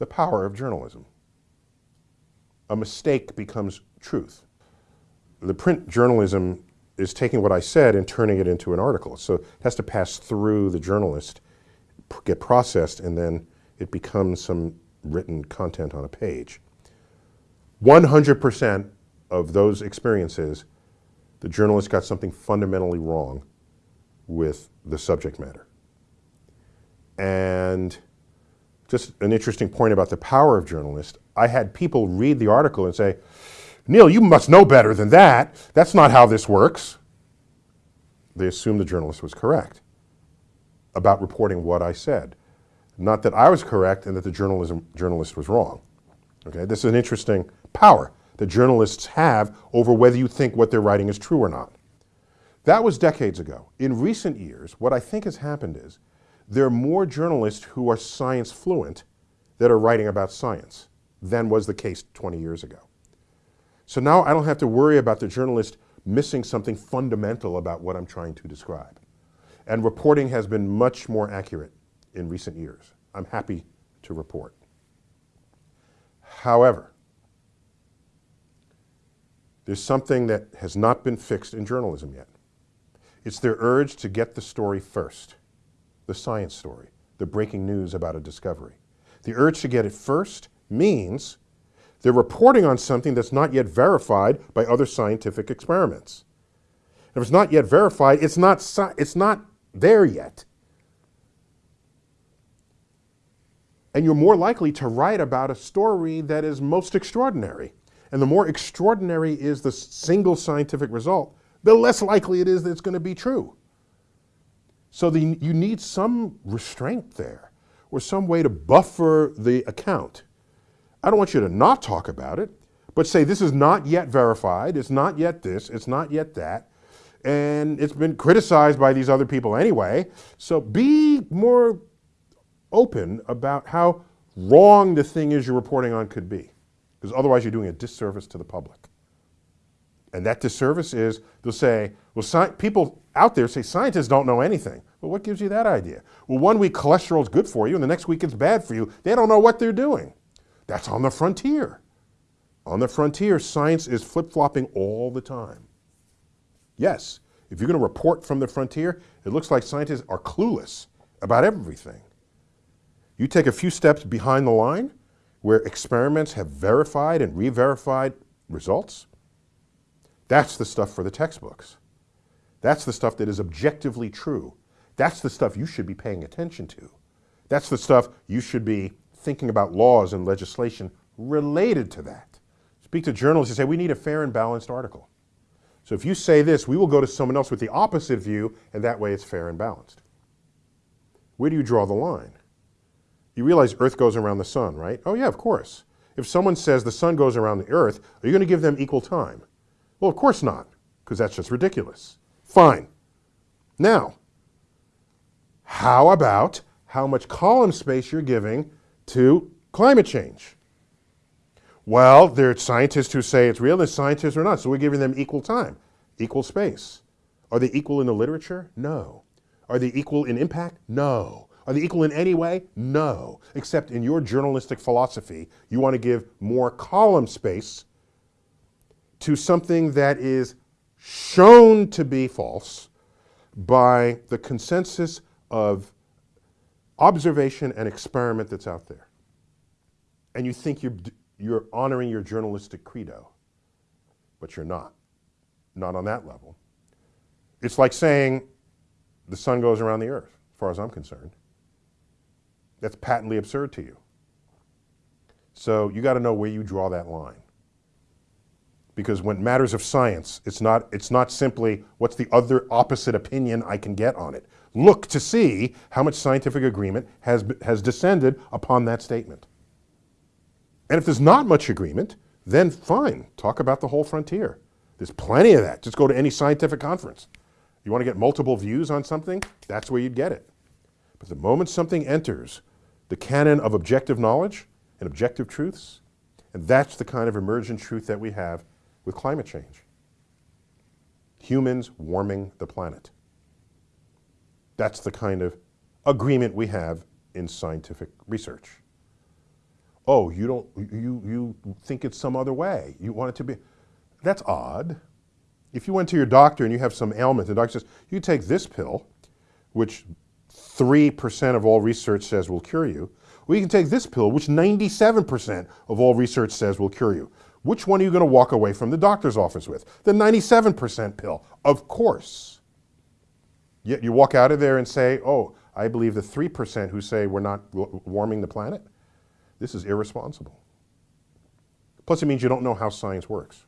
the power of journalism. A mistake becomes truth. The print journalism is taking what I said and turning it into an article. So it has to pass through the journalist, get processed, and then it becomes some written content on a page. 100% of those experiences, the journalist got something fundamentally wrong with the subject matter. And just an interesting point about the power of journalists, I had people read the article and say, Neil, you must know better than that. That's not how this works. They assumed the journalist was correct about reporting what I said. Not that I was correct and that the journalism, journalist was wrong. Okay, this is an interesting power that journalists have over whether you think what they're writing is true or not. That was decades ago. In recent years, what I think has happened is there are more journalists who are science fluent that are writing about science than was the case 20 years ago. So now I don't have to worry about the journalist missing something fundamental about what I'm trying to describe. And reporting has been much more accurate in recent years. I'm happy to report. However, there's something that has not been fixed in journalism yet. It's their urge to get the story first the science story, the breaking news about a discovery. The urge to get it first means they're reporting on something that's not yet verified by other scientific experiments. If it's not yet verified, it's not, it's not there yet. And you're more likely to write about a story that is most extraordinary. And the more extraordinary is the single scientific result, the less likely it is that it's going to be true. So the, you need some restraint there or some way to buffer the account. I don't want you to not talk about it, but say this is not yet verified, it's not yet this, it's not yet that, and it's been criticized by these other people anyway. So be more open about how wrong the thing is you're reporting on could be, because otherwise you're doing a disservice to the public. And that disservice is they'll say, well, people out there say scientists don't know anything. Well, what gives you that idea? Well, one week cholesterol is good for you and the next week it's bad for you. They don't know what they're doing. That's on the frontier. On the frontier, science is flip-flopping all the time. Yes, if you're going to report from the frontier, it looks like scientists are clueless about everything. You take a few steps behind the line, where experiments have verified and re-verified results, that's the stuff for the textbooks. That's the stuff that is objectively true. That's the stuff you should be paying attention to. That's the stuff you should be thinking about laws and legislation related to that. Speak to journalists and say, we need a fair and balanced article. So if you say this, we will go to someone else with the opposite view, and that way it's fair and balanced. Where do you draw the line? You realize Earth goes around the sun, right? Oh yeah, of course. If someone says the sun goes around the Earth, are you going to give them equal time? Well, of course not, because that's just ridiculous. Fine. Now, how about how much column space you're giving to climate change? Well, there are scientists who say it's real, there's scientists who are not, so we're giving them equal time, equal space. Are they equal in the literature? No. Are they equal in impact? No. Are they equal in any way? No. Except in your journalistic philosophy, you want to give more column space to something that is shown to be false by the consensus of observation and experiment that's out there. And you think you're, you're honoring your journalistic credo, but you're not. Not on that level. It's like saying the sun goes around the earth, as far as I'm concerned. That's patently absurd to you. So you got to know where you draw that line because when matters of science, it's not, it's not simply what's the other opposite opinion I can get on it. Look to see how much scientific agreement has, has descended upon that statement. And if there's not much agreement, then fine, talk about the whole frontier. There's plenty of that. Just go to any scientific conference. You want to get multiple views on something? That's where you'd get it. But the moment something enters the canon of objective knowledge and objective truths, and that's the kind of emergent truth that we have with climate change. Humans warming the planet. That's the kind of agreement we have in scientific research. Oh, you don't, you, you think it's some other way. You want it to be, that's odd. If you went to your doctor and you have some ailment, the doctor says, you take this pill, which 3% of all research says will cure you, or you can take this pill, which 97% of all research says will cure you. Which one are you going to walk away from the doctor's office with? The 97% pill, of course. Yet you walk out of there and say, oh, I believe the 3% who say we're not warming the planet. This is irresponsible. Plus, it means you don't know how science works.